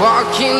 walking